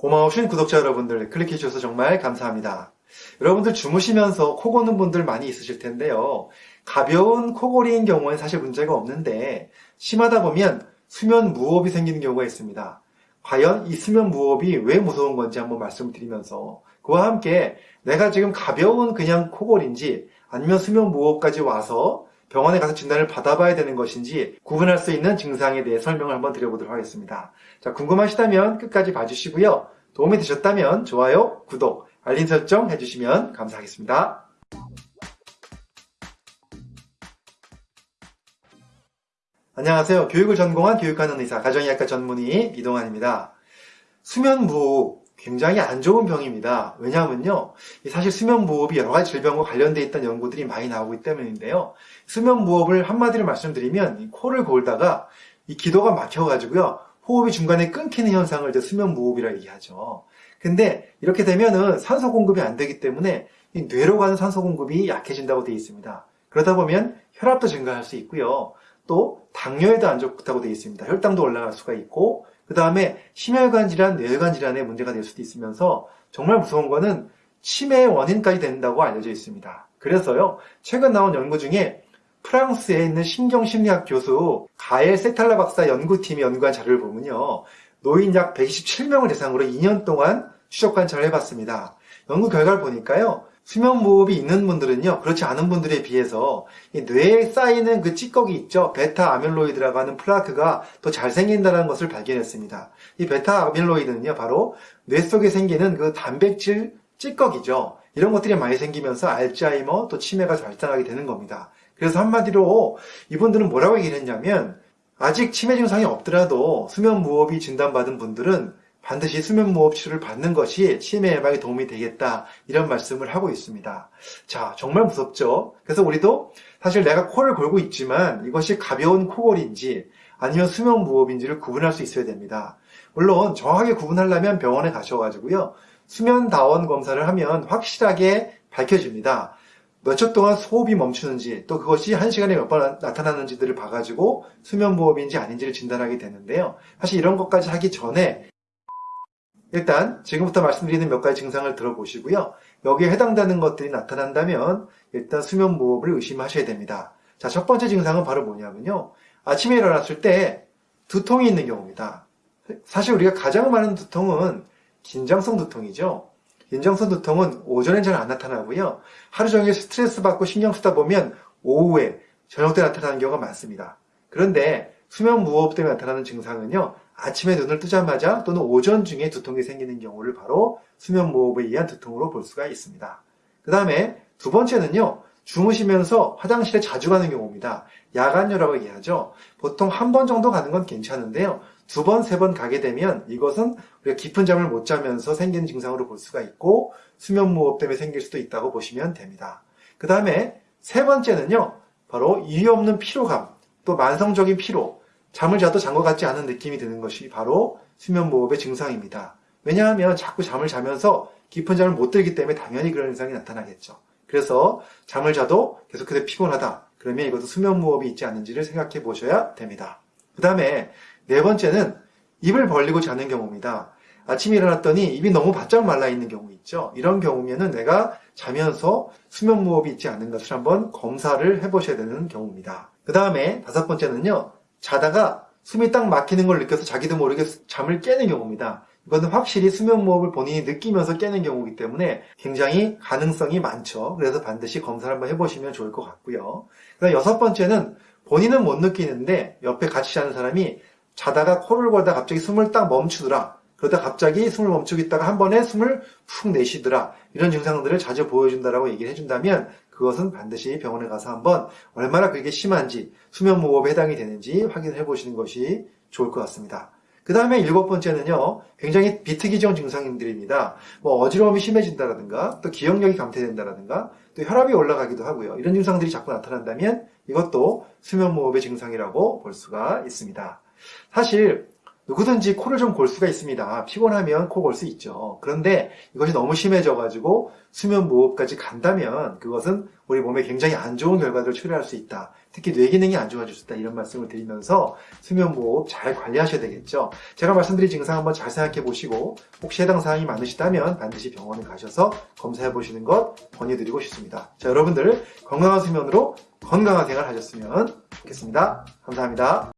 고마우신 구독자 여러분들 클릭해 주셔서 정말 감사합니다. 여러분들 주무시면서 코 고는 분들 많이 있으실 텐데요. 가벼운 코골이인 경우엔 사실 문제가 없는데 심하다 보면 수면 무호흡이 생기는 경우가 있습니다. 과연 이 수면 무호흡이 왜 무서운 건지 한번 말씀을 드리면서 그와 함께 내가 지금 가벼운 그냥 코골인지 아니면 수면 무호흡까지 와서 병원에 가서 진단을 받아봐야 되는 것인지 구분할 수 있는 증상에 대해 설명을 한번 드려보도록 하겠습니다. 자, 궁금하시다면 끝까지 봐주시고요. 도움이 되셨다면 좋아요, 구독, 알림 설정 해주시면 감사하겠습니다. 안녕하세요. 교육을 전공한 교육하는 의사, 가정의학과 전문의 이동환입니다. 수면 무호흡, 굉장히 안 좋은 병입니다. 왜냐하면요. 사실 수면 무호흡이 여러 가지 질병과 관련되어 있다는 연구들이 많이 나오고 있기 때문인데요. 수면 무호흡을 한마디로 말씀드리면 코를 골다가 이 기도가 막혀가지고요. 호흡이 중간에 끊기는 현상을 이제 수면 무호흡이라 얘기하죠. 근데 이렇게 되면은 산소 공급이 안 되기 때문에 뇌로 가는 산소 공급이 약해진다고 되어 있습니다. 그러다 보면 혈압도 증가할 수 있고요. 또 당뇨에도 안 좋다고 되어 있습니다. 혈당도 올라갈 수가 있고 그 다음에 심혈관 질환, 뇌혈관 질환의 문제가 될 수도 있으면서 정말 무서운 거는 치매의 원인까지 된다고 알려져 있습니다. 그래서요, 최근 나온 연구 중에 프랑스에 있는 신경심리학 교수 가엘 세탈라 박사 연구팀이 연구한 자료를 보면요. 노인 약 127명을 대상으로 2년 동안 추적 관찰을 해봤습니다. 연구 결과를 보니까요. 수면 무호흡이 있는 분들은요, 그렇지 않은 분들에 비해서 뇌에 쌓이는 그 찌꺼기 있죠. 베타 아밀로이드라고 하는 플라크가 더 잘 생긴다는 것을 발견했습니다. 이 베타 아밀로이드는요, 바로 뇌 속에 생기는 그 단백질 찌꺼기죠. 이런 것들이 많이 생기면서 알츠하이머 또 치매가 발생하게 되는 겁니다. 그래서 한마디로 이분들은 뭐라고 얘기를 했냐면 아직 치매 증상이 없더라도 수면 무호흡이 진단받은 분들은 반드시 수면무호흡 치료를 받는 것이 치매 예방에 도움이 되겠다 이런 말씀을 하고 있습니다. 자 정말 무섭죠. 그래서 우리도 사실 내가 코를 골고 있지만 이것이 가벼운 코골인지 아니면 수면무호흡인지를 구분할 수 있어야 됩니다. 물론 정확하게 구분하려면 병원에 가셔가지고요 수면다원 검사를 하면 확실하게 밝혀집니다. 몇 초 동안 호흡이 멈추는지 또 그것이 한 시간에 몇 번 나타나는지들을 봐가지고 수면무호흡인지 아닌지를 진단하게 되는데요. 사실 이런 것까지 하기 전에 일단 지금부터 말씀드리는 몇 가지 증상을 들어보시고요. 여기에 해당되는 것들이 나타난다면 일단 수면 무호흡을 의심하셔야 됩니다. 자, 첫 번째 증상은 바로 뭐냐면요. 아침에 일어났을 때 두통이 있는 경우입니다. 사실 우리가 가장 많은 두통은 긴장성 두통이죠. 긴장성 두통은 오전엔 잘 안 나타나고요. 하루 종일 스트레스 받고 신경 쓰다 보면 오후에 저녁 때 나타나는 경우가 많습니다. 그런데 수면 무호흡 때문에 나타나는 증상은요. 아침에 눈을 뜨자마자 또는 오전 중에 두통이 생기는 경우를 바로 수면 무호흡에 의한 두통으로 볼 수가 있습니다. 그 다음에 두 번째는요. 주무시면서 화장실에 자주 가는 경우입니다. 야간요라고 얘기하죠. 보통 한 번 정도 가는 건 괜찮은데요. 두 번, 세 번 가게 되면 이것은 우리가 깊은 잠을 못 자면서 생기는 증상으로 볼 수가 있고 수면무호흡 때문에 생길 수도 있다고 보시면 됩니다. 그 다음에 세 번째는요. 바로 이유 없는 피로감, 또 만성적인 피로, 잠을 자도 잔 것 같지 않은 느낌이 드는 것이 바로 수면무호흡의 증상입니다. 왜냐하면 자꾸 잠을 자면서 깊은 잠을 못 들기 때문에 당연히 그런 현상이 나타나겠죠. 그래서 잠을 자도 계속해서 피곤하다. 그러면 이것도 수면무호흡이 있지 않은지를 생각해 보셔야 됩니다. 그 다음에 네 번째는 입을 벌리고 자는 경우입니다. 아침에 일어났더니 입이 너무 바짝 말라 있는 경우 있죠. 이런 경우면은 내가 자면서 수면무호흡이 있지 않은 것을 한번 검사를 해보셔야 되는 경우입니다. 그 다음에 다섯 번째는요. 자다가 숨이 딱 막히는 걸 느껴서 자기도 모르게 잠을 깨는 경우입니다. 이거는 확실히 수면무호흡을 본인이 느끼면서 깨는 경우이기 때문에 굉장히 가능성이 많죠. 그래서 반드시 검사를 한번 해보시면 좋을 것 같고요. 그다음 여섯 번째는 본인은 못 느끼는데 옆에 같이 자는 사람이 자다가 코를 골다 갑자기 숨을 딱 멈추더라. 그러다 갑자기 숨을 멈추고 있다가 한 번에 숨을 푹 내쉬더라. 이런 증상들을 자주 보여준다라고 얘기를 해준다면 그것은 반드시 병원에 가서 한번 얼마나 그게 심한지 수면무호흡에 해당이 되는지 확인해 보시는 것이 좋을 것 같습니다. 그 다음에 일곱 번째는요, 굉장히 비특이적 증상들입니다. 뭐 어지러움이 심해진다라든가, 또 기억력이 감퇴된다라든가, 또 혈압이 올라가기도 하고요. 이런 증상들이 자꾸 나타난다면 이것도 수면무호흡의 증상이라고 볼 수가 있습니다. 사실 누구든지 코를 좀 골 수가 있습니다. 피곤하면 코 골 수 있죠. 그런데 이것이 너무 심해져가지고 수면 무호흡까지 간다면 그것은 우리 몸에 굉장히 안 좋은 결과들을 초래할 수 있다. 특히 뇌 기능이 안 좋아질 수 있다. 이런 말씀을 드리면서 수면 무호흡 잘 관리하셔야 되겠죠. 제가 말씀드린 증상 한번 잘 생각해 보시고 혹시 해당 사항이 많으시다면 반드시 병원에 가셔서 검사해 보시는 것 권유드리고 싶습니다. 자, 여러분들 건강한 수면으로 건강한 생활 하셨으면 좋겠습니다. 감사합니다.